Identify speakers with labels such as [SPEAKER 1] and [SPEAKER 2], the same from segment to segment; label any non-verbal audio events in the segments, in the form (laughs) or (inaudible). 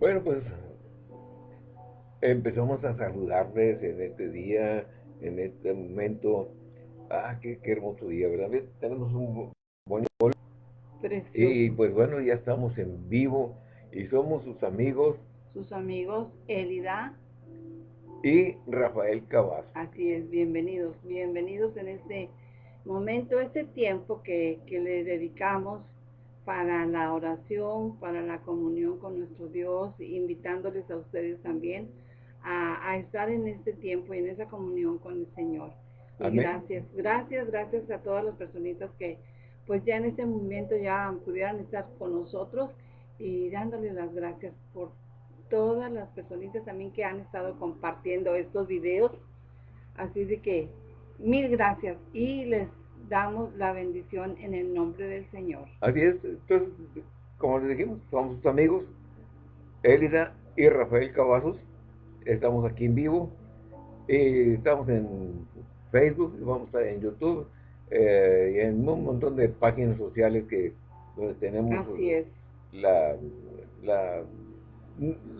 [SPEAKER 1] Bueno, pues empezamos a saludarles en este día, en este momento. Ah, qué, hermoso día, ¿verdad? Tenemos un buen Y pues bueno, ya estamos en vivo y somos sus amigos.
[SPEAKER 2] Sus amigos Elida
[SPEAKER 1] y Rafael Cabas.
[SPEAKER 2] Así es, bienvenidos, bienvenidos en este momento, este tiempo que, que le dedicamos para la oración, para la comunión con nuestro Dios, invitándoles a ustedes también a, estar en este tiempo y en esa comunión con el Señor. gracias, gracias, gracias a todas las personitas que pues ya en este momento ya pudieran estar con nosotros y dándoles las gracias por todas las personitas también que han estado compartiendo estos videos. Así de que mil gracias y les damos la bendición en el nombre del Señor.
[SPEAKER 1] Así es, entonces, como les dijimos, somos sus amigos, Elida y Rafael Cavazos, estamos aquí en vivo, y estamos en Facebook, vamos a estar en YouTube, eh, y en un montón de páginas sociales que donde tenemos La, la,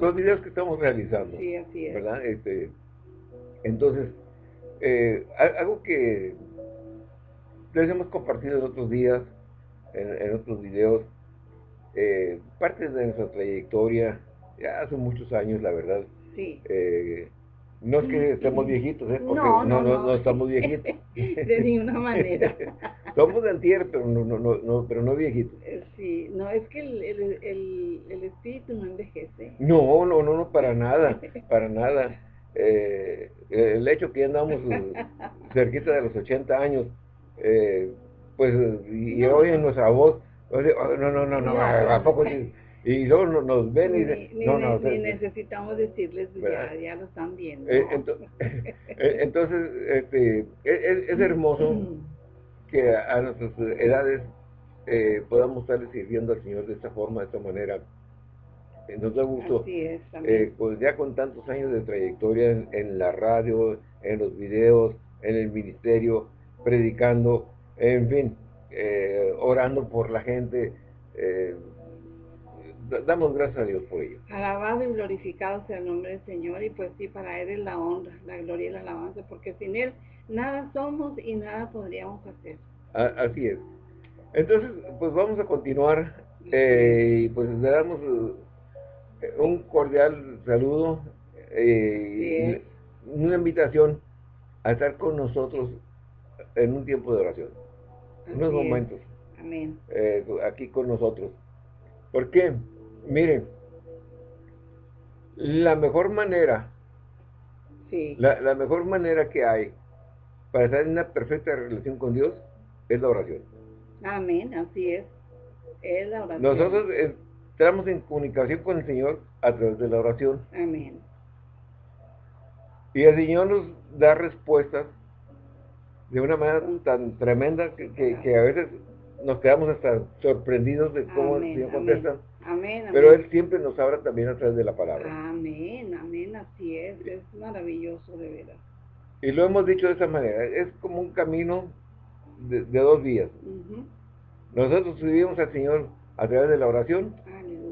[SPEAKER 1] los videos que estamos realizando.
[SPEAKER 2] Sí, así es.
[SPEAKER 1] ¿Verdad? Este, entonces, eh, algo que les hemos compartido en otros días, en, otros videos, eh, parte de nuestra trayectoria, ya hace muchos años, la verdad.
[SPEAKER 2] Sí.
[SPEAKER 1] Eh, no es que estemos viejitos, ¿eh? Porque no, no, no, estamos viejitos. (laughs)
[SPEAKER 2] de ninguna manera. (laughs)
[SPEAKER 1] Somos de antier, pero no, no, no, pero no viejitos.
[SPEAKER 2] Eh, sí, no, es que el, el, el, espíritu no envejece.
[SPEAKER 1] No, no, no, no, para nada, para nada. Eh, el hecho que andamos cerquita de los 80 años, eh, pues, y hoy en nuestra voz, no, no, no, no, ¿a poco? Y luego nos ven y dicen,
[SPEAKER 2] no, no, ni necesitamos decirles, ya, ya lo están viendo.
[SPEAKER 1] Eh, (laughs) eh, entonces, este, e, e, es, hermoso que a nuestras edades eh, podamos estar sirviendo al Señor de esta forma, de esta manera. Nos da gusto, pues ya con tantos años de trayectoria en, la radio, en los videos, en el ministerio, predicando, en fin, orando por la gente, damos gracias a Dios por ello.
[SPEAKER 2] Alabado y glorificado sea el nombre del Señor y pues sí, para Él es la honra, la gloria y la alabanza, porque sin Él nada somos y nada podríamos hacer.
[SPEAKER 1] así es. Entonces, pues vamos a continuar eh, y pues le damos eh, un cordial saludo eh, y una invitación a estar con nosotros en un tiempo de oración, en unos momentos.
[SPEAKER 2] Amén.
[SPEAKER 1] aquí con nosotros. ¿Por qué? Miren, la mejor manera, la, mejor manera que hay para estar en una perfecta relación con Dios es la oración.
[SPEAKER 2] Amén, así es. Es la oración.
[SPEAKER 1] Nosotros entramos en comunicación con el Señor a través de la oración.
[SPEAKER 2] Amén.
[SPEAKER 1] Y el Señor nos da respuestas de una manera tan tremenda que, a veces nos quedamos hasta sorprendidos de cómo el Señor contesta.
[SPEAKER 2] Amén,
[SPEAKER 1] Pero Él siempre nos habla también a través de la palabra.
[SPEAKER 2] Amén, amén, así es, es maravilloso de verdad.
[SPEAKER 1] Y lo hemos dicho de esa manera, es como un camino de, dos vías. Nosotros subimos al Señor a través de la oración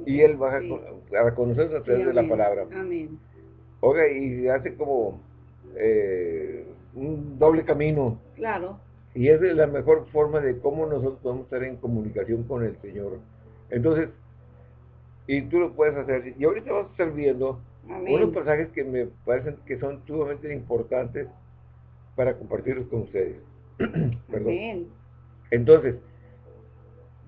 [SPEAKER 1] y Él baja a conocernos a través de la palabra.
[SPEAKER 2] Amén.
[SPEAKER 1] Oiga, y hace como eh, un doble camino.
[SPEAKER 2] Claro.
[SPEAKER 1] Y es la mejor forma de cómo nosotros podemos estar en comunicación con el Señor. Entonces, y tú lo puedes hacer. Y ahorita vamos a estar viendo unos pasajes que me parecen que son sumamente importantes para compartirlos con ustedes. (clears throat) Perdón. Entonces,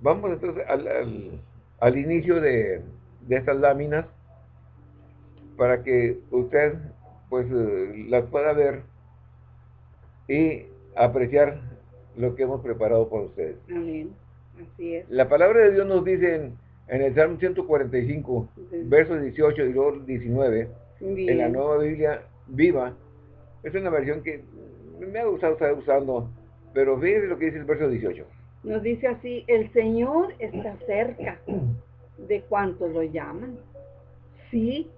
[SPEAKER 1] vamos entonces al, al, inicio de, de, estas láminas para que usted pues eh, las pueda ver y apreciar lo que hemos preparado para ustedes.
[SPEAKER 2] Amén. Así es.
[SPEAKER 1] La palabra de Dios nos dice en en el Salmo 145, versos 18 y 19, en la nueva Biblia viva, es una versión que me ha gustado estar usando, pero fíjense lo que dice el verso 18.
[SPEAKER 2] Nos dice así, el Señor está cerca (clears throat) de cuantos lo llaman, sí,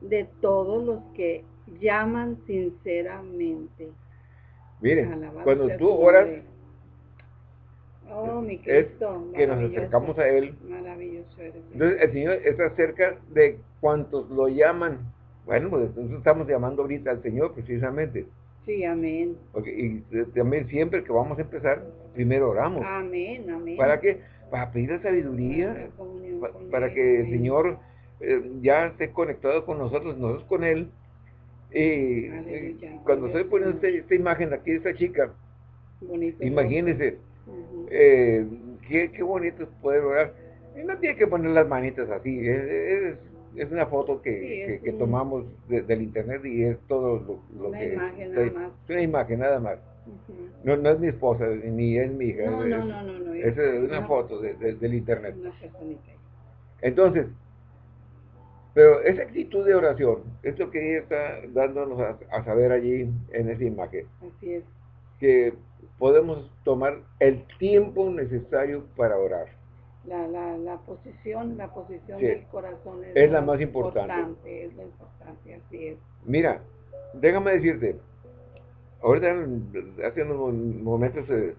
[SPEAKER 2] de todos los que llaman sinceramente.
[SPEAKER 1] Miren, cuando tú oras,
[SPEAKER 2] Oh, mi
[SPEAKER 1] Cristo, es que nos acercamos a Él.
[SPEAKER 2] Maravilloso eres.
[SPEAKER 1] Entonces el Señor está cerca de cuantos lo llaman. Bueno, pues entonces estamos llamando ahorita al Señor precisamente.
[SPEAKER 2] Sí, amén.
[SPEAKER 1] y también siempre que vamos a empezar, primero oramos.
[SPEAKER 2] Amén, amén.
[SPEAKER 1] ¿Para qué? Para pedir la sabiduría, para, que el Señor eh, ya esté conectado con nosotros, nosotros con Él. Y, cuando estoy poniendo esta, imagen aquí de esta chica, imagínense, eh, qué, qué, bonito es poder orar. Y no tiene que poner las manitas así, es, es, una foto que, que, tomamos del internet y es todo lo,
[SPEAKER 2] una
[SPEAKER 1] que...
[SPEAKER 2] Imagen nada más.
[SPEAKER 1] Es una imagen nada más. no, no es mi esposa, ni es mi hija.
[SPEAKER 2] No, no, no, no,
[SPEAKER 1] es, una, foto del internet. Entonces, pero esa actitud de oración es lo que ella está dándonos a, saber allí en esa imagen.
[SPEAKER 2] Así es.
[SPEAKER 1] Que podemos tomar el tiempo necesario para orar.
[SPEAKER 2] La, la, la posición, la posición del corazón
[SPEAKER 1] es, la más importante.
[SPEAKER 2] Es lo importante, así es.
[SPEAKER 1] Mira, déjame decirte, ahorita hace unos momentos eh,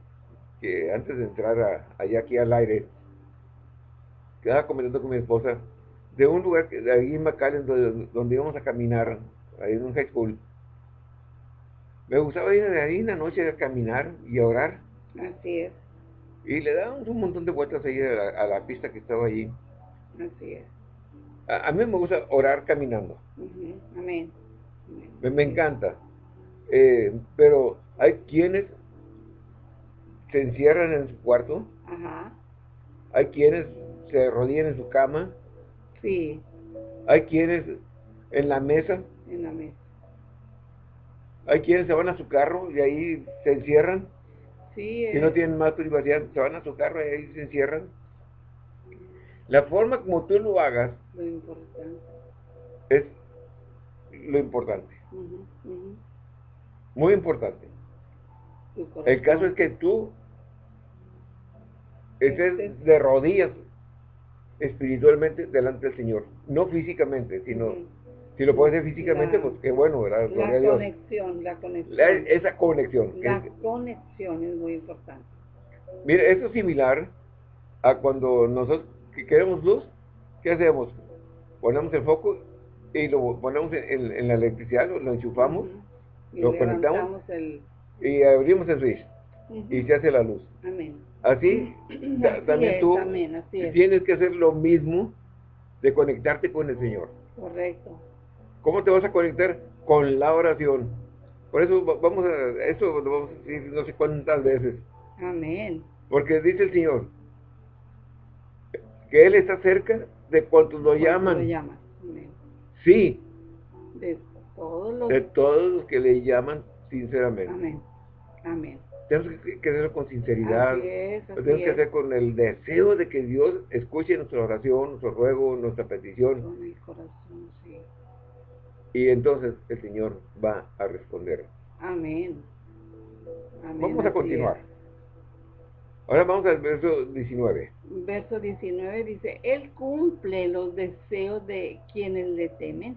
[SPEAKER 1] que antes de entrar allá aquí al aire, quedaba comentando con mi esposa de un lugar que de ahí en McAllen donde, donde, íbamos a caminar, ahí en un high school. Me gustaba ir ahí en la noche a caminar y a orar.
[SPEAKER 2] Así es.
[SPEAKER 1] Y le dábamos un montón de vueltas ahí a la, pista que estaba allí.
[SPEAKER 2] Así es.
[SPEAKER 1] A, mí me gusta orar caminando.
[SPEAKER 2] Amén.
[SPEAKER 1] Me, encanta. Eh, pero hay quienes se encierran en su cuarto.
[SPEAKER 2] Ajá.
[SPEAKER 1] Hay quienes se rodillan en su cama
[SPEAKER 2] Sí.
[SPEAKER 1] Hay quienes en la mesa.
[SPEAKER 2] En la mesa.
[SPEAKER 1] Hay quienes se van a su carro y ahí se encierran.
[SPEAKER 2] Sí.
[SPEAKER 1] Si no eh. tienen más privacidad, se van a su carro y ahí se encierran. La forma como tú lo hagas
[SPEAKER 2] lo importante.
[SPEAKER 1] es lo importante. Muy importante. El caso es que tú estés de rodillas espiritualmente delante del Señor. No físicamente, sino... Si lo puedes hacer físicamente, pues qué bueno, ¿verdad?
[SPEAKER 2] La conexión, la conexión.
[SPEAKER 1] esa conexión.
[SPEAKER 2] La conexión es muy importante.
[SPEAKER 1] Mire, esto es similar a cuando nosotros queremos luz, ¿qué hacemos? Ponemos el foco y lo ponemos en, la electricidad, lo, enchufamos, lo conectamos y abrimos el switch y se hace la luz.
[SPEAKER 2] Amén. (clears throat)
[SPEAKER 1] Así, también tú tienes que hacer lo mismo de conectarte con el Señor.
[SPEAKER 2] Correcto.
[SPEAKER 1] ¿Cómo te vas a conectar? Con la oración. Por eso vamos a, eso lo vamos a decir no sé cuántas veces.
[SPEAKER 2] Amén.
[SPEAKER 1] Porque dice el Señor, que Él está cerca de cuantos lo llaman.
[SPEAKER 2] Lo llaman. Amén.
[SPEAKER 1] Sí.
[SPEAKER 2] De todos los...
[SPEAKER 1] De todos los que le llaman sinceramente.
[SPEAKER 2] Amén. Amén
[SPEAKER 1] tenemos que hacerlo con sinceridad, tenemos que hacer con el deseo de que Dios escuche nuestra oración, nuestro ruego, nuestra petición. Y entonces el Señor va a responder.
[SPEAKER 2] Amén.
[SPEAKER 1] vamos a continuar. Ahora vamos al verso 19.
[SPEAKER 2] Verso 19 dice, Él cumple los deseos de quienes le temen,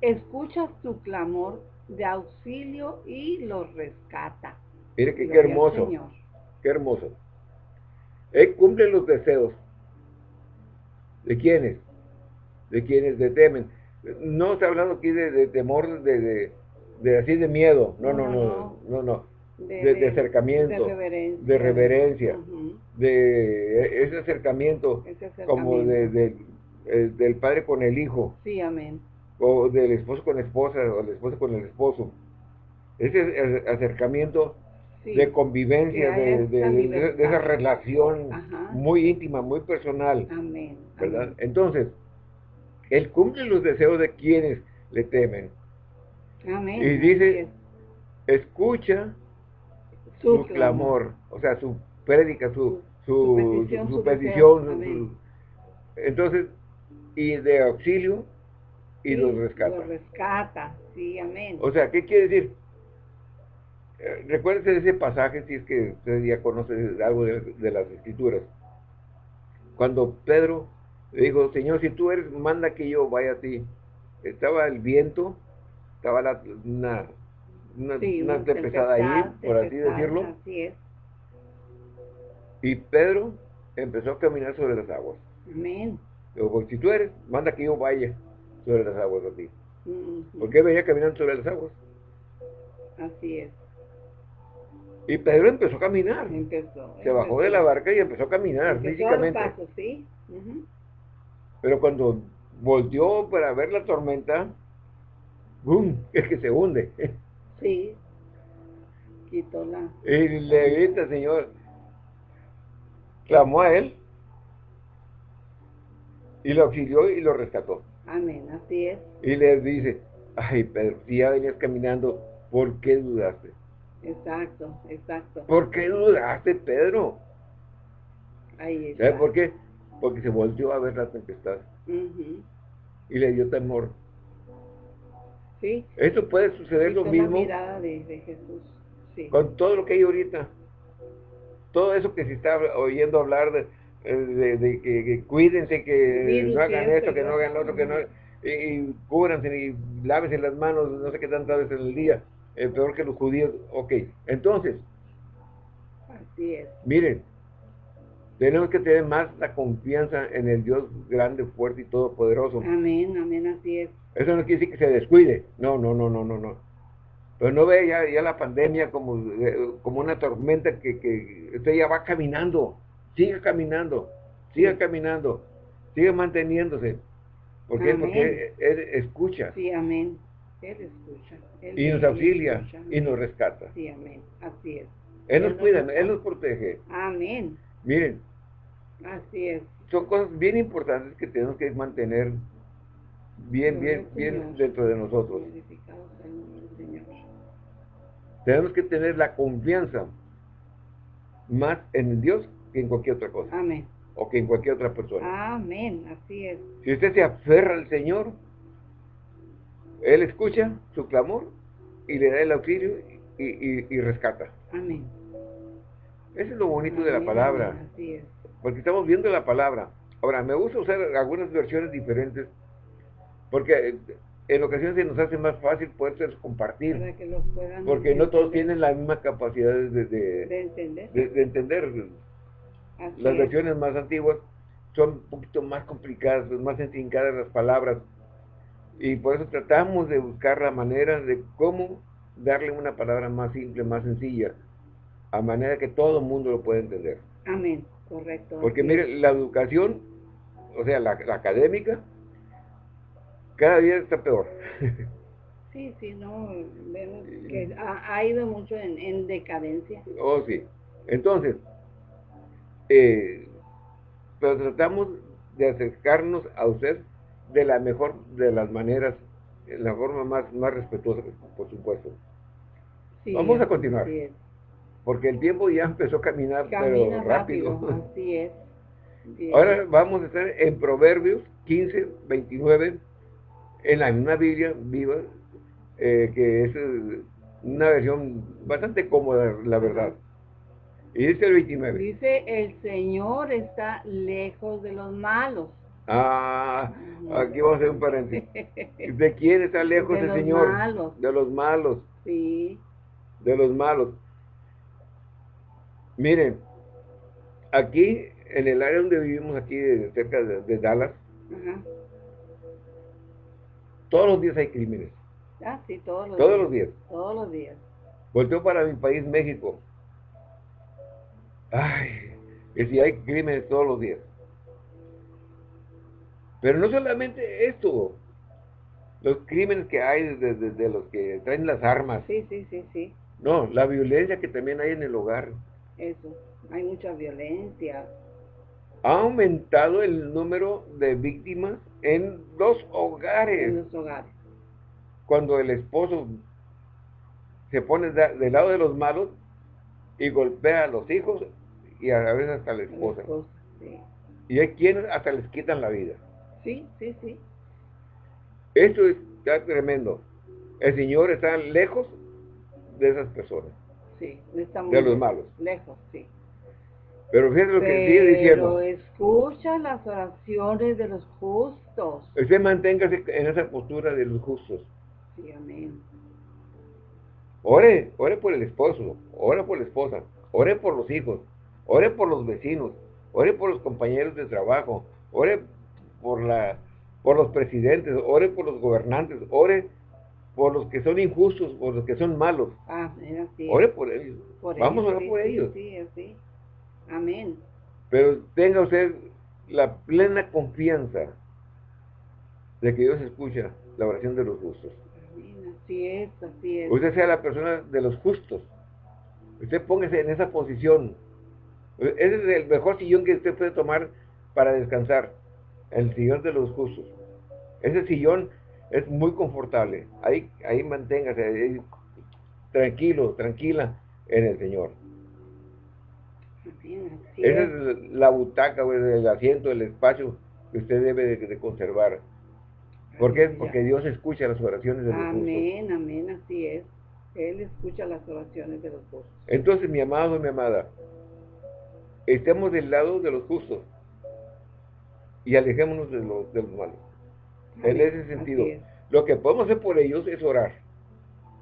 [SPEAKER 2] escucha su clamor de auxilio y los rescata.
[SPEAKER 1] Mire que, qué hermoso. Qué hermoso. Él cumple los deseos. ¿De quiénes? De quienes le temen. No está hablando aquí de, temor, de, de, así de miedo. No, no, no, no, no. De, acercamiento, de reverencia, de ese acercamiento, como de, eh, del padre con el hijo.
[SPEAKER 2] Sí, amén.
[SPEAKER 1] O del esposo con la esposa, o la esposa con el esposo. Ese acercamiento de convivencia, de, esa relación muy íntima, muy personal.
[SPEAKER 2] Amén.
[SPEAKER 1] ¿verdad? Entonces, Él cumple los deseos de quienes le temen.
[SPEAKER 2] Amén.
[SPEAKER 1] Y dice, escucha su, clamor, o sea, su prédica, su, su, su petición. entonces, y de auxilio, y los rescata.
[SPEAKER 2] Los rescata, sí, amén.
[SPEAKER 1] O sea, ¿qué quiere decir? Eh, recuérdense de ese pasaje, si es que ustedes ya conocen algo de, las escrituras. Cuando Pedro le dijo, Señor, si tú eres, manda que yo vaya a ti. Estaba el viento, estaba la, una, una, una tempestad ahí, por así decirlo.
[SPEAKER 2] Así es.
[SPEAKER 1] Y Pedro empezó a caminar sobre las aguas.
[SPEAKER 2] Amén.
[SPEAKER 1] Digo, si tú eres, manda que yo vaya sobre las aguas a ti. Porque él venía caminando sobre las aguas.
[SPEAKER 2] Así es.
[SPEAKER 1] Y Pedro empezó a caminar.
[SPEAKER 2] Empezó.
[SPEAKER 1] Se bajó de la barca y empezó a caminar físicamente.
[SPEAKER 2] ¿sí?
[SPEAKER 1] Pero cuando volteó para ver la tormenta, ¡bum! (laughs) Es que se hunde.
[SPEAKER 2] Sí. Quitó la...
[SPEAKER 1] Y le grita, Señor, clamó a él y lo auxilió y lo rescató.
[SPEAKER 2] Amén, así es.
[SPEAKER 1] Y le dice, ay Pedro, si ya venías caminando, ¿por qué dudaste?
[SPEAKER 2] Exacto, exacto.
[SPEAKER 1] ¿Por qué dudaste, Pedro?
[SPEAKER 2] Ahí está. ¿Sabes
[SPEAKER 1] por qué? Porque se volvió a ver la tempestad. Y le dio temor.
[SPEAKER 2] Sí.
[SPEAKER 1] Esto puede suceder lo mismo.
[SPEAKER 2] mirada de, de Jesús. Sí.
[SPEAKER 1] Con todo lo que hay ahorita. Todo eso que se está oyendo hablar de, de, que, cuídense, que no hagan esto, que no hagan lo otro, que no... Y, y cúbranse y lávense las manos, no sé qué tantas veces en el día peor que los judíos. Ok, entonces,
[SPEAKER 2] Así es.
[SPEAKER 1] miren, tenemos que tener más la confianza en el Dios grande, fuerte y todopoderoso.
[SPEAKER 2] Amén, amén, así es.
[SPEAKER 1] Eso no quiere decir que se descuide. No, no, no, no, no, no. Pero no ve ya, ya la pandemia como, eh, como una tormenta que, que usted ya va caminando. Sigue caminando, sigue caminando, sigue manteniéndose. ¿Por qué? Porque él escucha.
[SPEAKER 2] Sí, amén. Él escucha.
[SPEAKER 1] Y nos auxilia y nos rescata.
[SPEAKER 2] Sí, amén. Así es.
[SPEAKER 1] Él, nos cuida, Él nos protege.
[SPEAKER 2] Amén.
[SPEAKER 1] Miren.
[SPEAKER 2] Así es.
[SPEAKER 1] Son cosas bien importantes que tenemos que mantener bien, bien, bien dentro de nosotros. Tenemos que tener la confianza más en Dios que en cualquier otra cosa.
[SPEAKER 2] Amén.
[SPEAKER 1] O que en cualquier otra persona.
[SPEAKER 2] Amén, así es.
[SPEAKER 1] Si usted se aferra al Señor, él escucha su clamor y le da el auxilio y, rescata.
[SPEAKER 2] Amén.
[SPEAKER 1] Eso es lo bonito de la palabra.
[SPEAKER 2] Así es.
[SPEAKER 1] Porque estamos viendo la palabra. Ahora, me gusta usar algunas versiones diferentes porque en ocasiones se nos hace más fácil poder compartir. porque no todos tienen la misma capacidad de,
[SPEAKER 2] de, entender.
[SPEAKER 1] De, entender. las versiones más antiguas son un poquito más complicadas, más intrincadas las palabras y por eso tratamos de buscar la manera de cómo darle una palabra más simple, más sencilla, a manera que todo el mundo lo pueda entender.
[SPEAKER 2] Amén, correcto.
[SPEAKER 1] Porque mire, la educación, o sea, la, académica, cada día está peor. (laughs)
[SPEAKER 2] Sí, sí, no, vemos que ha, ido mucho en, decadencia.
[SPEAKER 1] Oh, sí. Entonces, eh, pero tratamos de acercarnos a usted de la mejor de las maneras, la forma más, más respetuosa, por supuesto. Vamos a continuar. Porque el tiempo ya empezó a caminar, pero rápido. (laughs)
[SPEAKER 2] Así es.
[SPEAKER 1] Ahora vamos a estar en Proverbios 15, 29, en la misma Biblia viva, eh, que es eh, una versión bastante cómoda, la verdad. Y dice el 29.
[SPEAKER 2] Dice, el Señor está lejos de los malos
[SPEAKER 1] Ah, aquí vamos a hacer un paréntesis. ¿De quién está (laughs) lejos el Señor?
[SPEAKER 2] Malos.
[SPEAKER 1] De los malos.
[SPEAKER 2] Sí.
[SPEAKER 1] De los malos. Miren, aquí, en el área donde vivimos, aquí cerca de, Dallas, todos los días hay crímenes.
[SPEAKER 2] Ah, sí, todos los
[SPEAKER 1] todos
[SPEAKER 2] días.
[SPEAKER 1] Los días.
[SPEAKER 2] Todos los días.
[SPEAKER 1] Volteo para mi país, México. Ay, que si hay crímenes todos los días. Pero no solamente esto, los crímenes que hay de, los que traen las armas.
[SPEAKER 2] Sí, sí, sí, sí.
[SPEAKER 1] No, la violencia que también hay en el hogar.
[SPEAKER 2] Eso, hay mucha violencia.
[SPEAKER 1] Ha aumentado el número de víctimas en los hogares.
[SPEAKER 2] En los hogares.
[SPEAKER 1] Cuando el esposo se pone del lado de los malos y golpea a los hijos y a veces hasta a la esposa. Y hay quienes hasta les quitan la vida.
[SPEAKER 2] Sí, sí, sí.
[SPEAKER 1] Esto está tremendo. El Señor está lejos de esas personas.
[SPEAKER 2] Sí, estamos
[SPEAKER 1] de los malos.
[SPEAKER 2] Lejos, sí.
[SPEAKER 1] Pero fíjense lo que sigue diciendo.
[SPEAKER 2] Escucha las oraciones de los justos.
[SPEAKER 1] Usted manténgase en esa postura de los justos.
[SPEAKER 2] Sí, amén.
[SPEAKER 1] Ore, ore por el esposo, ore por la esposa, ore por los hijos, ore por los vecinos, ore por los compañeros de trabajo, ore por, la, por los presidentes, ore por los gobernantes, ore por los que son injustos, por los que son malos.
[SPEAKER 2] Ah,
[SPEAKER 1] ore por ellos. Vamos a orar por ellos.
[SPEAKER 2] Sí, sí. Amén.
[SPEAKER 1] Pero tenga usted la plena confianza de que Dios escucha la oración de los justos.
[SPEAKER 2] Amén, así es, así es.
[SPEAKER 1] Usted sea la persona de los justos. Usted póngase en esa posición. Ese es el mejor sillón que usted puede tomar para descansar. El sillón de los justos. Ese sillón es muy confortable. Ahí, ahí manténgase tranquilo, tranquila en el Señor. Esa es la butaca, el asiento, el espacio que usted debe de, conservar. ¿Por qué? Porque Dios escucha las oraciones de los
[SPEAKER 2] Amén, amén, así es. Él escucha las oraciones de los justos.
[SPEAKER 1] Entonces, mi amado, mi amada, estemos del lado de los justos y alejémonos de los, de los malos. en ese sentido, lo que podemos hacer por ellos es orar.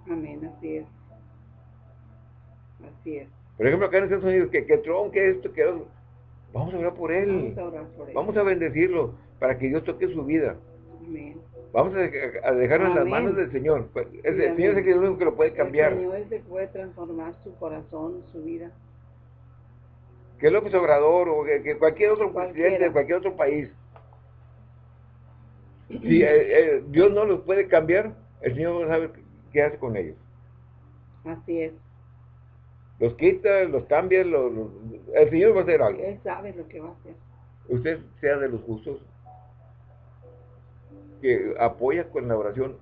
[SPEAKER 2] Amén, así es. Así es.
[SPEAKER 1] Por ejemplo, acá en Estados Unidos, que, que Trump, que esto, que Vamos a orar por él. Vamos a bendecirlo para que Dios toque su vida. Amén. Vamos a, dejarlo en las manos del Señor. Pues, el Señor es el único que lo puede cambiar.
[SPEAKER 2] El Señor es el que puede transformar su corazón, su vida.
[SPEAKER 1] Que López Obrador o que, cualquier otro presidente de cualquier otro país. Si eh, eh, Dios no los puede cambiar, el Señor sabe qué hace con ellos.
[SPEAKER 2] Así es
[SPEAKER 1] los quita, los cambia, el Señor va a hacer algo.
[SPEAKER 2] Él sabe lo que va a hacer.
[SPEAKER 1] Usted sea de los justos que apoya con la oración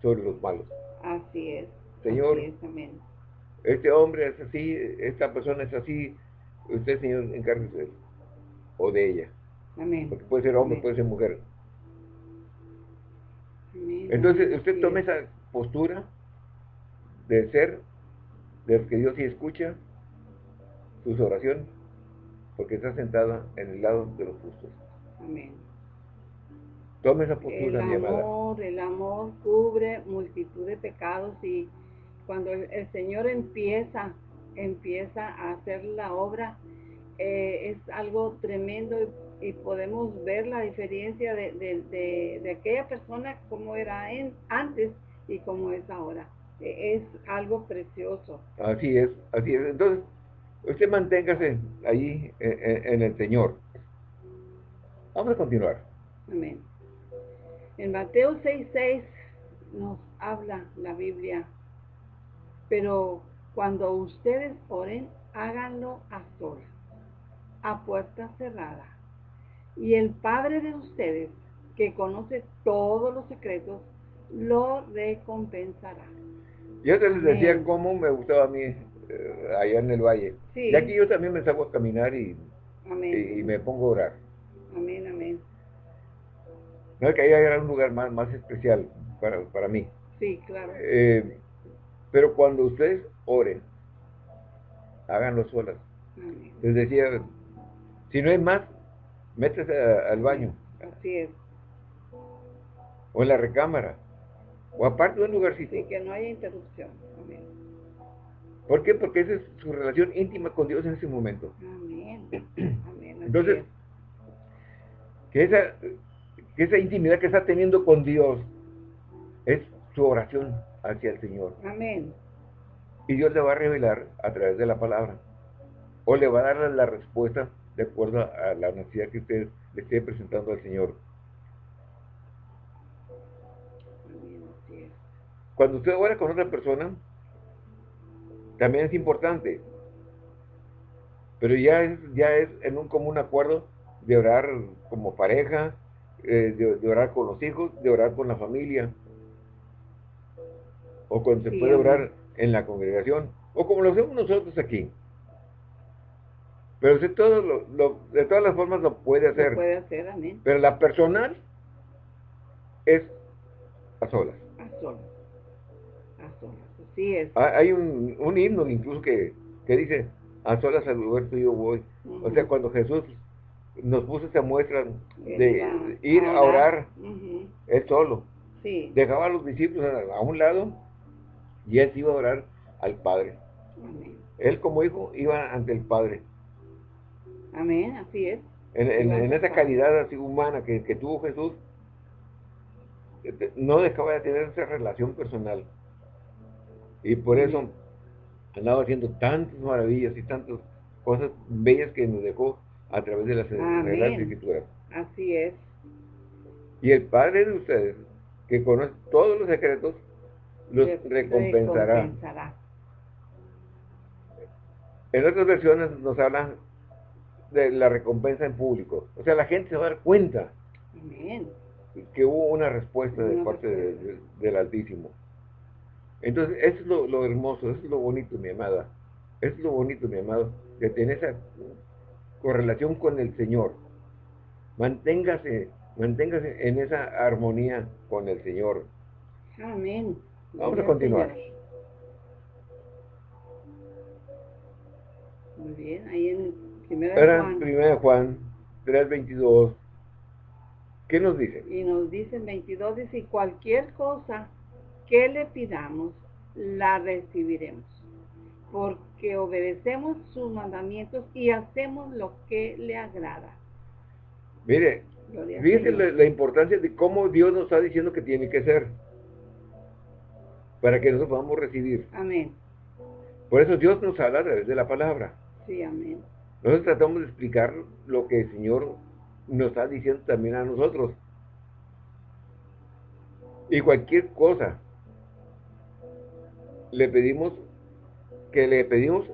[SPEAKER 1] sobre los malos.
[SPEAKER 2] Así es.
[SPEAKER 1] Señor, este hombre es así, esta persona es así, usted, Señor, encárguese de él o de ella.
[SPEAKER 2] Amén.
[SPEAKER 1] Porque puede ser hombre, puede ser mujer. Entonces, usted tome esa postura de ser de que Dios sí escucha sus oraciones, porque está sentada en el lado de los justos.
[SPEAKER 2] Amén.
[SPEAKER 1] Tome esa postura,
[SPEAKER 2] el amor, El amor cubre multitud de pecados y cuando el, Señor empieza, empieza a hacer la obra, eh, es algo tremendo y, podemos ver la diferencia de, de, aquella persona como era en, antes y como es ahora es algo precioso.
[SPEAKER 1] Así es, así es. Entonces, usted manténgase ahí en, el Señor. Vamos a continuar.
[SPEAKER 2] Amén. En Mateo 6.6 nos habla la Biblia, pero cuando ustedes oren, háganlo a solas, a puerta cerrada. Y el Padre de ustedes, que conoce todos los secretos, lo recompensará.
[SPEAKER 1] Yo te les decía cómo me gustaba a mí eh, allá en el valle. Y aquí yo también me salgo a caminar y, y, me pongo a orar.
[SPEAKER 2] Amén, amén.
[SPEAKER 1] No, que ahí era un lugar más, más especial para, para mí.
[SPEAKER 2] Sí, claro.
[SPEAKER 1] Eh, pero cuando ustedes oren, háganlo solas. Les decía, si no hay más, métese al baño.
[SPEAKER 2] Así es.
[SPEAKER 1] O en la recámara. O aparte de un lugarcito.
[SPEAKER 2] Sí, que no haya interrupción. Amén.
[SPEAKER 1] ¿Por qué? Porque esa es su relación íntima con Dios en ese momento.
[SPEAKER 2] Amén. (clears throat)
[SPEAKER 1] Amén. Entonces, que esa, que esa intimidad que está teniendo con Dios es su oración hacia el Señor.
[SPEAKER 2] Amén.
[SPEAKER 1] Y Dios le va a revelar a través de la palabra. O le va a dar la respuesta de acuerdo a la necesidad que usted le esté presentando al Señor. Cuando usted ora con otra persona, también es importante. Pero ya es, ya es en un común acuerdo de orar como pareja, eh, de, orar con los hijos, de orar con la familia. O cuando se puede orar en la congregación. O como lo hacemos nosotros aquí. Pero de, todo lo, de todas las formas lo puede hacer.
[SPEAKER 2] puede hacer, amén.
[SPEAKER 1] Pero la personal es a solas.
[SPEAKER 2] A solas.
[SPEAKER 1] Ah, hay un, un himno incluso que, dice, a solas al lugar yo voy. O sea, cuando Jesús nos puso esa muestra de ir a orar, él solo. Dejaba a los discípulos a, un lado y él iba a orar al Padre. Él como hijo iba ante el Padre
[SPEAKER 2] Amén, así es.
[SPEAKER 1] En, esa calidad así humana que, que tuvo Jesús, no dejaba de tener esa relación personal. Y por eso andaba haciendo tantas maravillas y tantas cosas bellas que nos dejó a través de las Escrituras.
[SPEAKER 2] Así es.
[SPEAKER 1] Y el Padre de ustedes, que conoce todos los secretos, los recompensará. En otras versiones nos hablan de la recompensa en público. O sea, la gente se va a dar cuenta que hubo una respuesta de parte del Altísimo. Entonces, eso es lo, hermoso, eso es lo bonito, mi amada. Eso es lo bonito, mi amado, que tiene esa correlación con el Señor. Manténgase, manténgase en esa armonía con el Señor.
[SPEAKER 2] Amén.
[SPEAKER 1] Vamos a continuar.
[SPEAKER 2] Muy bien, ahí en Primera Juan.
[SPEAKER 1] Primera Juan 3.22. ¿Qué nos dice?
[SPEAKER 2] Y nos dice en 22, dice, cualquier cosa que le pidamos, la recibiremos, porque obedecemos sus mandamientos y hacemos lo que le agrada.
[SPEAKER 1] Mire, fíjese la, importancia de cómo Dios nos está diciendo que tiene que ser, para que nosotros podamos recibir.
[SPEAKER 2] Amén.
[SPEAKER 1] Por eso Dios nos habla a través de la palabra.
[SPEAKER 2] Sí, amén.
[SPEAKER 1] Nosotros tratamos de explicar lo que el Señor nos está diciendo también a nosotros. Y cualquier cosa le pedimos, que le pedimos,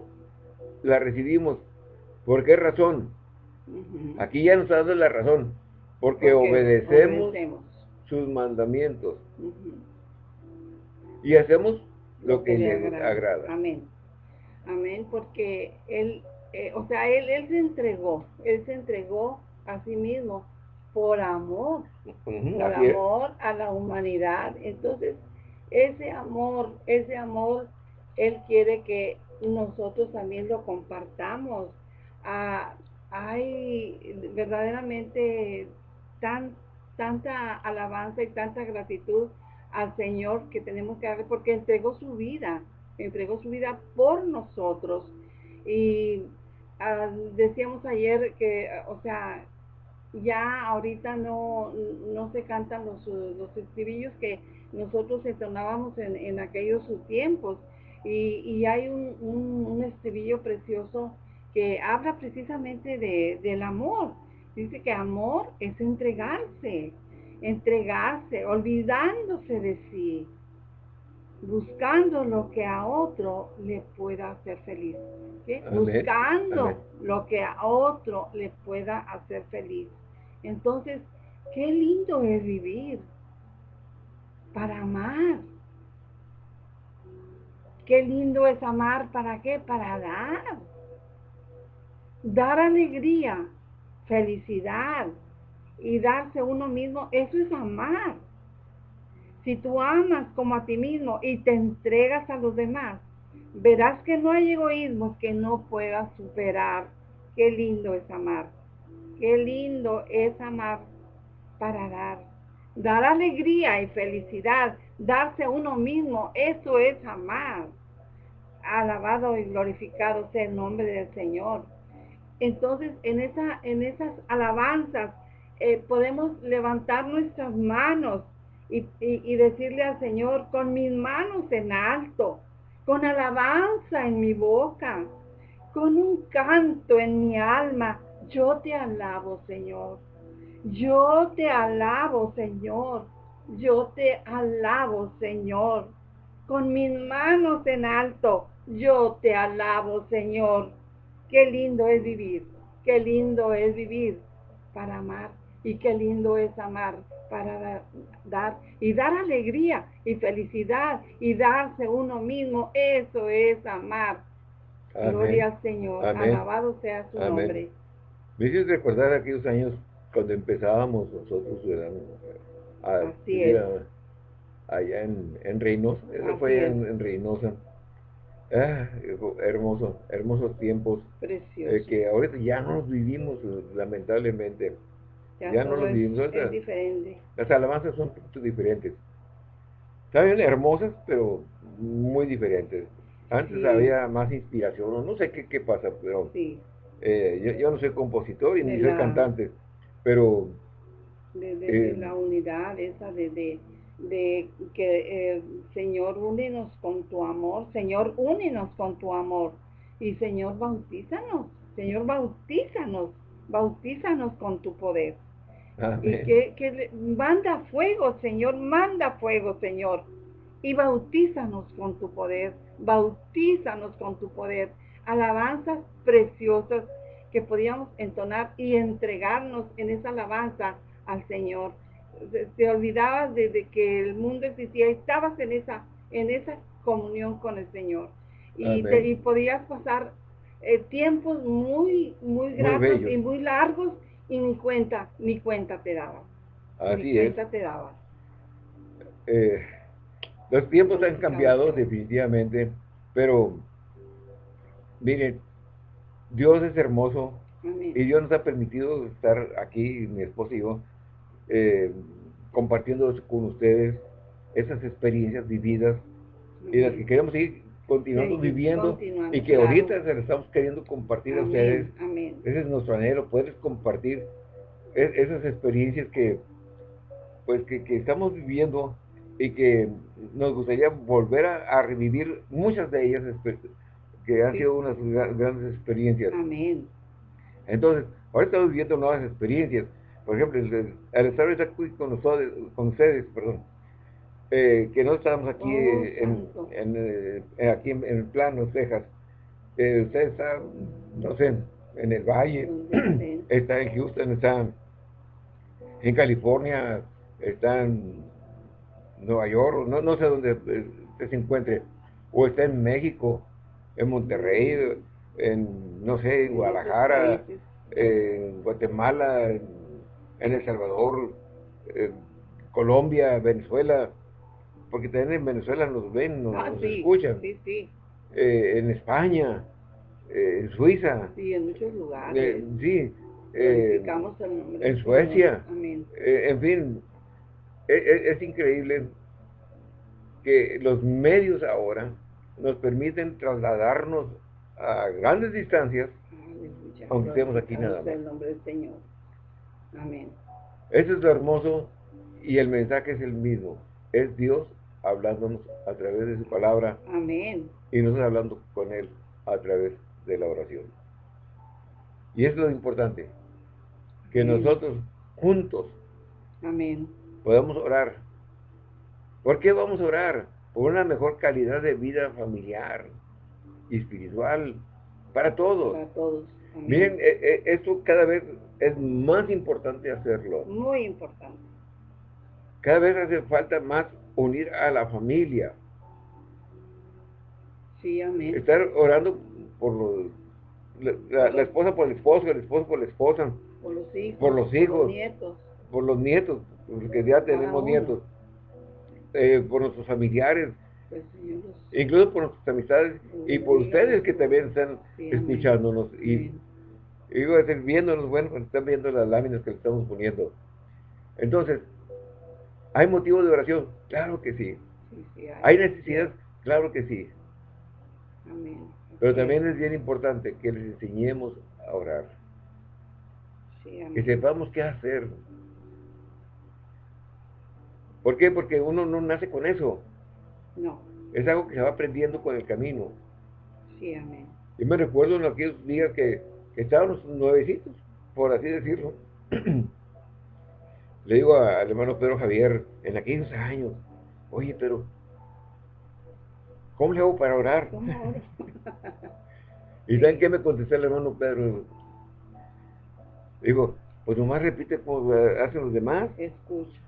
[SPEAKER 1] la recibimos. ¿Por qué razón? Aquí ya nos ha dado la razón. Porque, obedecemos, sus mandamientos. Y hacemos lo, que, le agrada.
[SPEAKER 2] Amén. Amén, porque Él, eh, o sea, él, él se entregó, Él se entregó a sí mismo por amor, por amor a la humanidad. Entonces, ese amor, ese amor, Él quiere que nosotros también lo compartamos. Ah, hay verdaderamente tan, tanta alabanza y tanta gratitud al Señor que tenemos que darle porque entregó su vida, entregó su vida por nosotros. Y ah, decíamos ayer que, o sea, ya ahorita no, no se cantan los, los estribillos que nosotros entonábamos en, en aquellos tiempos. Y, y hay un, un, estribillo precioso que habla precisamente de, del amor. Dice que amor es entregarse, entregarse, olvidándose de sí, buscando lo que a otro le pueda hacer feliz. Buscando lo que a otro le pueda hacer feliz. Entonces, qué lindo es vivir para amar. Qué lindo es amar, ¿para qué? Para dar. Dar alegría, felicidad y darse uno mismo, eso es amar. Si tú amas como a ti mismo y te entregas a los demás, verás que no hay egoísmo que no pueda superar. Qué lindo es amar. Qué lindo es amar para dar. Dar alegría y felicidad, darse a uno mismo, eso es amar. Alabado y glorificado sea el nombre del Señor. Entonces, en, esa, en esas alabanzas eh, podemos levantar nuestras manos y, y decirle al Señor con mis manos en alto, con alabanza en mi boca, con un canto en mi alma, yo te alabo, Señor. Yo te alabo, Señor. Yo te alabo, Señor. Con mis manos en alto, yo te alabo, Señor. Qué lindo es vivir. Qué lindo es vivir para amar. Y qué lindo es amar para dar, y dar alegría y felicidad y darse uno mismo. Eso es amar. Gloria al Señor. Alabado sea su nombre.
[SPEAKER 1] Me hizo recordar aquellos años cuando empezábamos nosotros a, allá en, en Reynosa, eso fue en, Reynosa. Ah, hermoso, hermosos tiempos. Eh, que ahorita ya no los vivimos, lamentablemente. Ya, no los vivimos.
[SPEAKER 2] es diferente.
[SPEAKER 1] Las alabanzas son diferentes. Saben hermosas, pero muy diferentes. Antes había más inspiración, no sé qué, qué pasa, pero Eh, yo, no soy compositor y ni soy cantante, pero...
[SPEAKER 2] De, eh, la unidad esa de, de, que, eh, Señor, únenos con tu amor, Señor, únenos con tu amor. Y Señor, bautízanos, Señor, bautízanos, bautízanos con tu poder. Y que, que manda fuego, Señor, manda fuego, Señor. Y bautízanos con tu poder, bautízanos con tu poder. Alabanzas preciosas que podíamos entonar y entregarnos en esa alabanza al Señor. Te, olvidabas de, que el mundo existía, estabas en esa, en esa comunión con el Señor. Y, te, podías pasar eh, tiempos muy, muy gratos y muy largos y ni cuenta, ni cuenta te daba.
[SPEAKER 1] Así ni cuenta te daba. Eh, los tiempos han cambiado definitivamente, pero miren, Dios es hermoso y Dios nos ha permitido estar aquí, mi esposo y yo, eh, compartiendo con ustedes esas experiencias vividas y las que queremos seguir continuando viviendo y que ahorita se las estamos queriendo compartir a ustedes. Ese es nuestro anhelo, poder compartir e-, esas experiencias que pues que, estamos viviendo y que nos gustaría volver a, revivir muchas de ellas que han sido unas grandes experiencias.
[SPEAKER 2] Amén.
[SPEAKER 1] Entonces, ahora estamos viviendo nuevas experiencias. Por ejemplo, al estar aquí con, nosotros, con ustedes, perdón, eh, que no estamos aquí, oh, en, eh, aquí en, el plano, Texas. Eh, usted está, no sé, en el valle, (clears throat) está en Houston, está en California, está en Nueva York, no, no sé dónde usted se encuentre, o está en México, en Monterrey, en, no sé, en Guadalajara, en Guatemala, en, El Salvador, en Colombia, Venezuela, porque también en Venezuela nos ven, nos, ah, escuchan.
[SPEAKER 2] Sí, sí.
[SPEAKER 1] Eh, en España, eh, en Suiza.
[SPEAKER 2] Sí, en muchos lugares.
[SPEAKER 1] Eh, sí. en Suecia. en fin, es, e, es, increíble que los medios ahora nos permiten trasladarnos a grandes distancias, aunque estemos aquí nada más.
[SPEAKER 2] el nombre del Señor. Amén.
[SPEAKER 1] Eso es lo hermoso y el mensaje es el mismo. Es Dios hablándonos a través de su palabra.
[SPEAKER 2] Amén.
[SPEAKER 1] Y nosotros hablando con Él a través de la oración. Y es lo importante, que nosotros juntos
[SPEAKER 2] Amén.
[SPEAKER 1] podamos orar. ¿Por qué vamos a orar? Por una mejor calidad de vida familiar y espiritual para todos.
[SPEAKER 2] Para todos.
[SPEAKER 1] Miren, eh, eh, esto cada vez es más importante hacerlo.
[SPEAKER 2] Muy importante.
[SPEAKER 1] Cada vez hace falta más unir a la familia.
[SPEAKER 2] Sí, amén.
[SPEAKER 1] Estar orando por la, esposa por el esposo, el esposo por la esposa.
[SPEAKER 2] Por los hijos.
[SPEAKER 1] Por los hijos. Por
[SPEAKER 2] los nietos.
[SPEAKER 1] Por los nietos, porque ya tenemos nietos. Eh, por nuestros familiares. Pues, incluso por nuestras amistades y por ustedes que también están escuchándonos y, digo, viéndonos, bueno, están viendo las láminas que le estamos poniendo. Entonces, ¿Hay motivo de oración? Claro que sí. hay. necesidad? Claro que sí.
[SPEAKER 2] Amén.
[SPEAKER 1] Pero también es bien importante que les enseñemos a orar. Que sepamos qué hacer. ¿Por qué? Porque uno no nace con eso.
[SPEAKER 2] No.
[SPEAKER 1] Es algo que se va aprendiendo con el camino.
[SPEAKER 2] Sí, amén.
[SPEAKER 1] Yo me recuerdo en aquellos días que, que estábamos nuevecitos, por así decirlo. (clears throat) Le digo al hermano Pedro Javier, en aquellos años, oye, pero, ¿cómo le hago para orar? (laughs) ¿Y saben qué me contestó el hermano Pedro? Digo, pues nomás repite como hacen los demás.
[SPEAKER 2] Escucha.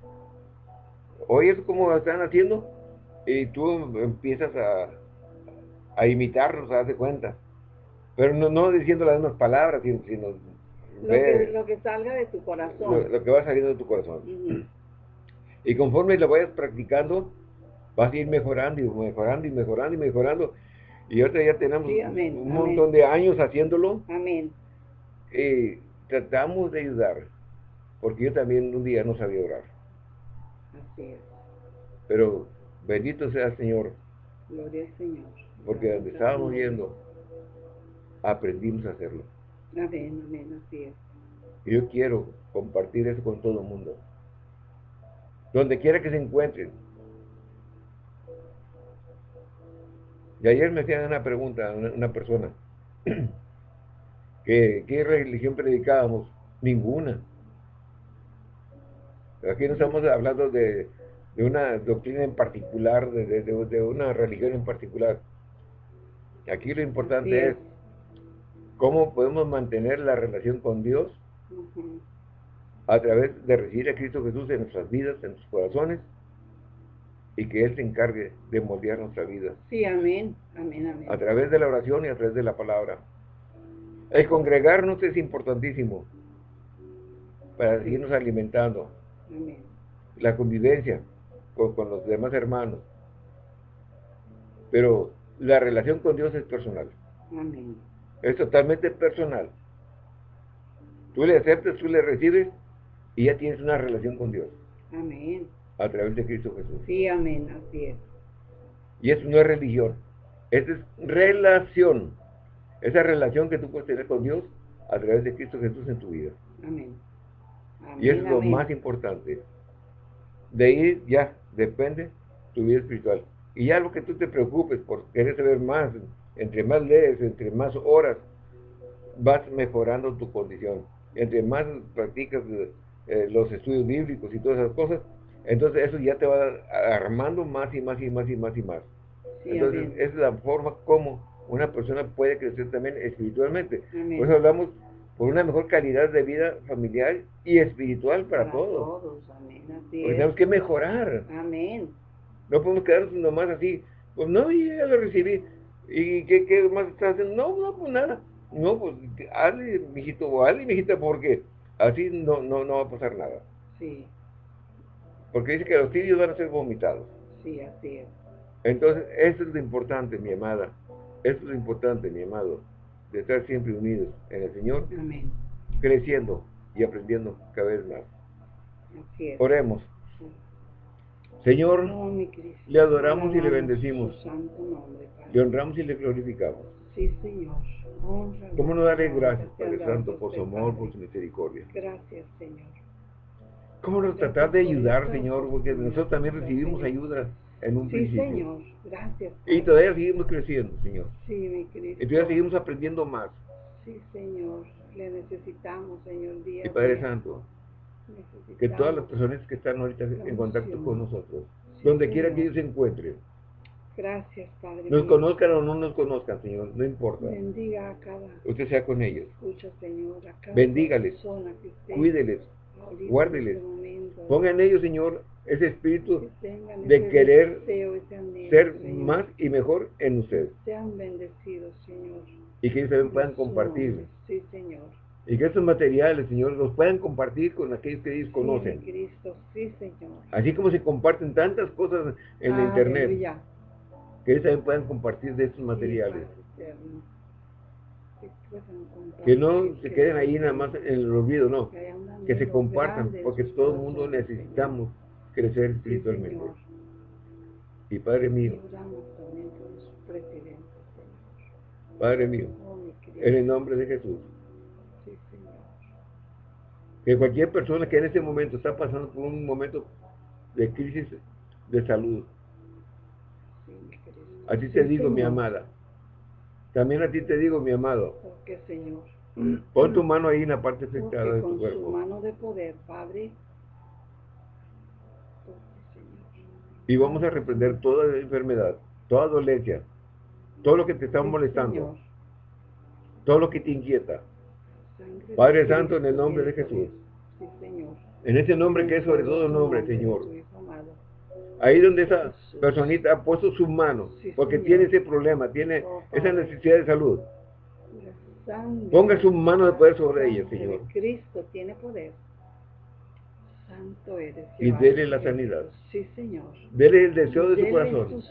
[SPEAKER 1] Oye, es como están haciendo. Y tú empiezas a, a imitarlos, a darte cuenta. Pero no, no diciendo las mismas palabras, sino, sino
[SPEAKER 2] lo, que, salga de tu corazón.
[SPEAKER 1] Lo, que va saliendo de tu corazón. Y conforme lo vayas practicando, vas a ir mejorando y mejorando y mejorando y mejorando. Y ahorita ya tenemos un montón de años haciéndolo.
[SPEAKER 2] Amén.
[SPEAKER 1] Y tratamos de ayudar. Porque yo también un día no sabía orar.
[SPEAKER 2] Así es.
[SPEAKER 1] Pero bendito sea el Señor.
[SPEAKER 2] Gloria al Señor.
[SPEAKER 1] Porque donde estábamos viendo, aprendimos a hacerlo.
[SPEAKER 2] Amén, amén, así es.
[SPEAKER 1] Y yo quiero compartir eso con todo el mundo. Donde quiera que se encuentren. Y ayer me hacían una pregunta, una, persona, (clears throat) que ¿qué religión predicábamos? Ninguna. Aquí no estamos hablando de, una doctrina en particular, de, una religión en particular. Aquí lo importante es cómo podemos mantener la relación con Dios a través de recibir a Cristo Jesús en nuestras vidas, en nuestros corazones, y que Él se encargue de moldear nuestra vida.
[SPEAKER 2] Sí, amén, amén, amén.
[SPEAKER 1] A través de la oración y a través de la palabra. El congregarnos es importantísimo para seguirnos alimentando. Amén. La convivencia con, con los demás hermanos. Pero la relación con Dios es personal. Amén. Es totalmente personal. Tú le aceptas, tú le recibes y ya tienes una relación con Dios.
[SPEAKER 2] Amén.
[SPEAKER 1] A través de Cristo Jesús.
[SPEAKER 2] Sí, amén, así es.
[SPEAKER 1] Y eso no es religión, eso es relación. Esa relación que tú puedes tener con Dios a través de Cristo Jesús en tu vida. Amén. y es lo más importante. De ahí ya depende tu vida espiritual. Y ya lo que tú te preocupes por querer saber más, entre más lees, entre más horas, vas mejorando tu condición. Entre más practicas eh, los estudios bíblicos y todas esas cosas, entonces eso ya te va armando más y más y más y más y más. entonces esa es la forma como una persona puede crecer también espiritualmente. Por eso hablamos por una mejor calidad de vida familiar y espiritual para, todos. todos. Amén. tenemos que mejorar.
[SPEAKER 2] Amén.
[SPEAKER 1] No podemos quedarnos nomás así. Pues no, ya lo recibí. ¿Y qué, qué más estás haciendo? No, no, pues nada. No, pues hazle, mijito, hazle, mijita, porque así no, no, no va a pasar nada. Sí. Porque dice que los tibios van a ser vomitados.
[SPEAKER 2] Sí, así es.
[SPEAKER 1] Entonces, eso es lo importante, mi amada. Eso es lo importante, mi amado, de estar siempre unidos en el Señor. Amén. Creciendo y aprendiendo cada vez más. Así es. Oremos. Señor, le adoramos y le bendecimos. Le honramos y le glorificamos.
[SPEAKER 2] Sí, Señor.
[SPEAKER 1] ¿Cómo no darle gracias, Padre Santo, por su amor, por su misericordia?
[SPEAKER 2] Gracias, Señor.
[SPEAKER 1] ¿Cómo nos tratar de ayudar, Señor? Porque nosotros también recibimos ayuda en un
[SPEAKER 2] sí, Señor. Gracias.
[SPEAKER 1] Y todavía seguimos creciendo, Señor.
[SPEAKER 2] Sí, mi querido.
[SPEAKER 1] Y todavía seguimos aprendiendo más.
[SPEAKER 2] Sí, Señor. Le necesitamos, Señor, día
[SPEAKER 1] Y Padre Santo, que todas las personas que están ahorita en contacto con nosotros, donde quiera que ellos se encuentren,
[SPEAKER 2] Gracias, Padre.
[SPEAKER 1] Nos conozcan o no nos conozcan, Señor, no importa.
[SPEAKER 2] Bendiga a cada.
[SPEAKER 1] Usted sea con ellos.
[SPEAKER 2] Escucha, Señor, a cada
[SPEAKER 1] Bendígales. Cuídeles. Guárdeles. Ponga en ellos, Señor, ese espíritu de querer ser más y mejor en usted.
[SPEAKER 2] Sean bendecidos, Señor.
[SPEAKER 1] Y que ellos también puedan compartir.
[SPEAKER 2] Sí, Señor.
[SPEAKER 1] Y que estos materiales, Señor, los puedan compartir con aquellos que ellos conocen.
[SPEAKER 2] Cristo, sí, Señor.
[SPEAKER 1] Así como se comparten tantas cosas en la internet que ellos también puedan compartir de estos materiales. Que no se queden ahí nada más en el olvido, no. Que se compartan, porque todo el mundo necesitamos crecer espiritualmente. Y Padre mío, Padre mío, en el nombre de Jesús, que cualquier persona que en este momento está pasando por un momento de crisis de salud, a ti te digo, mi amada. También a ti te digo, mi amado.
[SPEAKER 2] Porque, Señor.
[SPEAKER 1] Pon tu mano ahí en la parte afectada de tu
[SPEAKER 2] cuerpo. Con su mano de poder, Padre.
[SPEAKER 1] Y vamos a reprender toda enfermedad, toda dolencia, todo lo que te está molestando, todo lo que te inquieta. Padre Santo, en el nombre de Jesús. En ese nombre que es sobre todo nombre, Señor. Ahí donde esa personita ha puesto sus manos, porque tiene ese problema, tiene esa necesidad de salud. Ponga su mano de poder sobre ella, Señor.
[SPEAKER 2] Cristo tiene poder. Santo eres.
[SPEAKER 1] Y dele la sanidad.
[SPEAKER 2] Sí, Señor.
[SPEAKER 1] Dele el deseo de su corazón.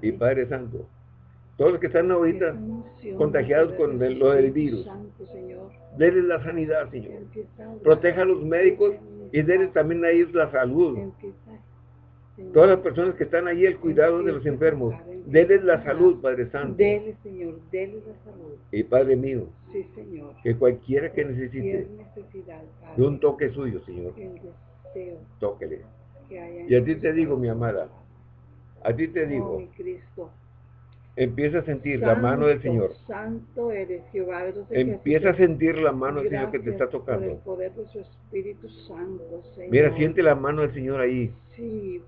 [SPEAKER 1] Y Padre Santo, todos los que están ahorita contagiados con lo del virus, dele la sanidad, Señor. Proteja a los médicos y dele también a ellos la salud. Todas las personas que están ahí, el cuidado de los enfermos. Dele la salud, Padre Santo.
[SPEAKER 2] Dele, Señor, dele la salud.
[SPEAKER 1] Y Padre mío.
[SPEAKER 2] Sí, Señor.
[SPEAKER 1] Que cualquiera que necesite. De un toque suyo, Señor. Tóquele. y a ti te digo, mi amada. A ti te digo.
[SPEAKER 2] Oh, Cristo.
[SPEAKER 1] Empieza a sentir la mano del Señor.
[SPEAKER 2] Santo eres Jehová
[SPEAKER 1] Empieza a sentir la mano del Señor que te está tocando.
[SPEAKER 2] el poder de su Espíritu Santo, Señor.
[SPEAKER 1] Mira, siente la mano del Señor ahí.
[SPEAKER 2] Sí.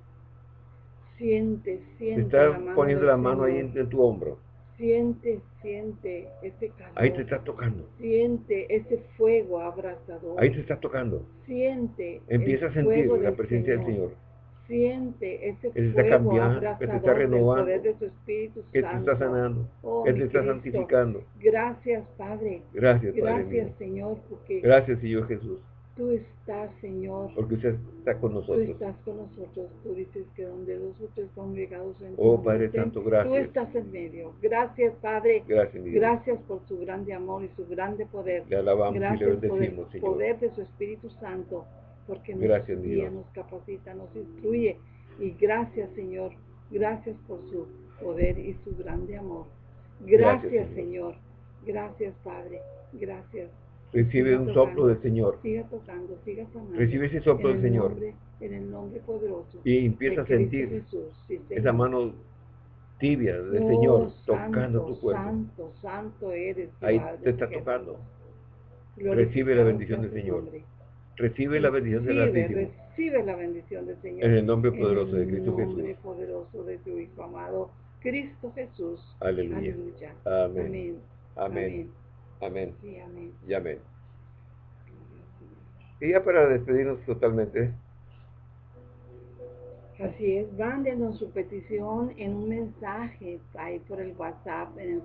[SPEAKER 2] Siente, siente.
[SPEAKER 1] Te está poniendo la mano ahí en, tu hombro.
[SPEAKER 2] Siente, siente ese calor.
[SPEAKER 1] Ahí te está tocando.
[SPEAKER 2] Siente ese fuego abrazador.
[SPEAKER 1] Ahí te está tocando.
[SPEAKER 2] Siente.
[SPEAKER 1] Empieza a sentir la presencia del Señor
[SPEAKER 2] siente ese
[SPEAKER 1] Él está cambiando, te está renovando,
[SPEAKER 2] de su Espíritu
[SPEAKER 1] que te está sanando,
[SPEAKER 2] oh,
[SPEAKER 1] que te está santificando.
[SPEAKER 2] Gracias, Padre.
[SPEAKER 1] Gracias, Padre
[SPEAKER 2] Gracias, Señor, porque
[SPEAKER 1] Gracias, Señor Jesús.
[SPEAKER 2] Tú estás, Señor.
[SPEAKER 1] Porque usted está con nosotros.
[SPEAKER 2] Tú estás con nosotros. Tú dices que donde dos o tres son llegados en
[SPEAKER 1] Oh, Padre Santo, gracias.
[SPEAKER 2] Tú estás en medio. Gracias, Padre.
[SPEAKER 1] Gracias,
[SPEAKER 2] Gracias por su grande amor y su grande poder.
[SPEAKER 1] Le alabamos
[SPEAKER 2] gracias
[SPEAKER 1] y le bendecimos, el
[SPEAKER 2] poder de su Espíritu Santo porque nos guía, nos capacita, nos instruye. Y gracias, Señor. Gracias por su poder y su grande amor. Gracias, Señor. Gracias, Padre. Gracias.
[SPEAKER 1] Recibe un soplo del Señor.
[SPEAKER 2] Siga tocando, siga sanando.
[SPEAKER 1] Recibe ese soplo del Señor.
[SPEAKER 2] en el nombre poderoso.
[SPEAKER 1] Y empieza a sentir esa mano tibia del oh, Señor tocando tu cuerpo.
[SPEAKER 2] Santo, santo eres.
[SPEAKER 1] Ahí te está tocando. Recibe la bendición del Señor. Recive la bendición del Altísimo.
[SPEAKER 2] Recibe la bendición del Señor.
[SPEAKER 1] En el nombre poderoso de Cristo Jesús. En
[SPEAKER 2] el nombre poderoso de tu Hijo amado, Cristo Jesús.
[SPEAKER 1] Aleluya. Amén. Amén. Amén.
[SPEAKER 2] Sí, amén.
[SPEAKER 1] Y amén. Y ya para despedirnos totalmente.
[SPEAKER 2] Así es, mándenos su petición en un mensaje ahí por el WhatsApp en el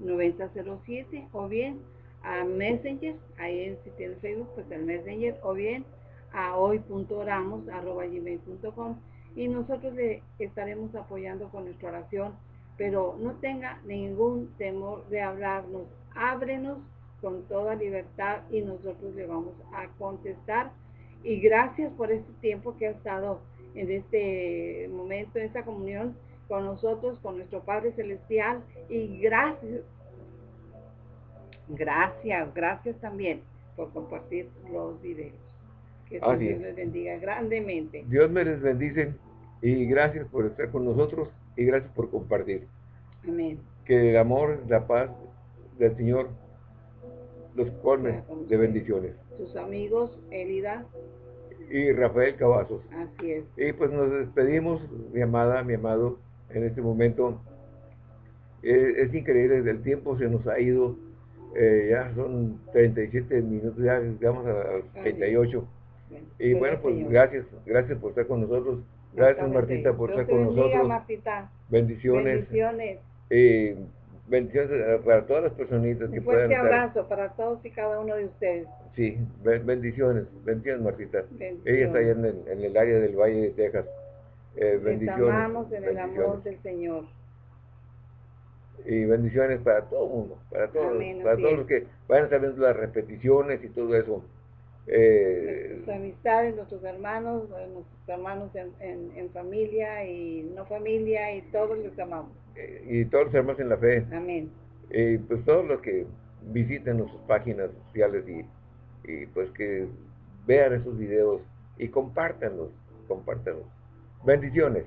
[SPEAKER 2] 469-238-9007 o bien a Messenger, ahí si tiene Facebook, pues el Messenger, o bien a hoy.oramos.gmail.com y nosotros le estaremos apoyando con nuestra oración, pero no tenga ningún temor de hablarnos, ábrenos con toda libertad y nosotros le vamos a contestar. Y gracias por este tiempo que ha estado en este momento, en esta comunión con nosotros, con nuestro Padre Celestial. Y gracias Gracias, gracias también por compartir los videos. Que Dios les bendiga grandemente.
[SPEAKER 1] Dios me les bendice y gracias por estar con nosotros y gracias por compartir.
[SPEAKER 2] Amén.
[SPEAKER 1] Que el amor, la paz del Señor los colme de bendiciones.
[SPEAKER 2] Sus amigos, Elida.
[SPEAKER 1] Y Rafael Cavazos.
[SPEAKER 2] Así es.
[SPEAKER 1] Y pues nos despedimos, mi amada, mi amado, en este momento. Eh, es increíble, el tiempo se nos ha ido eh, ya son 37 minutos, ya llegamos a 38. Y bueno, pues gracias, gracias por estar con nosotros. Gracias Martita por estar con nosotros. Bendiciones.
[SPEAKER 2] Bendiciones.
[SPEAKER 1] Eh, bendiciones para todas las personitas que puedan
[SPEAKER 2] estar. abrazo para todos y cada uno de ustedes.
[SPEAKER 1] Sí, bendiciones, bendiciones Martita. Ella está allá en el, área del Valle de Texas. Eh, bendiciones.
[SPEAKER 2] amamos en el amor del Señor
[SPEAKER 1] y bendiciones para todo el mundo, para todos, para todos los que vayan a estar viendo las repeticiones y todo eso.
[SPEAKER 2] Eh, nuestras amistades, nuestros hermanos, eh, nuestros hermanos en, en, familia y no familia y todos los amamos.
[SPEAKER 1] Eh, y todos los hermanos en la fe.
[SPEAKER 2] Amén.
[SPEAKER 1] Y pues todos los que visiten nuestras páginas sociales y, y pues que vean esos videos y compártanlos, compártanlos. Bendiciones.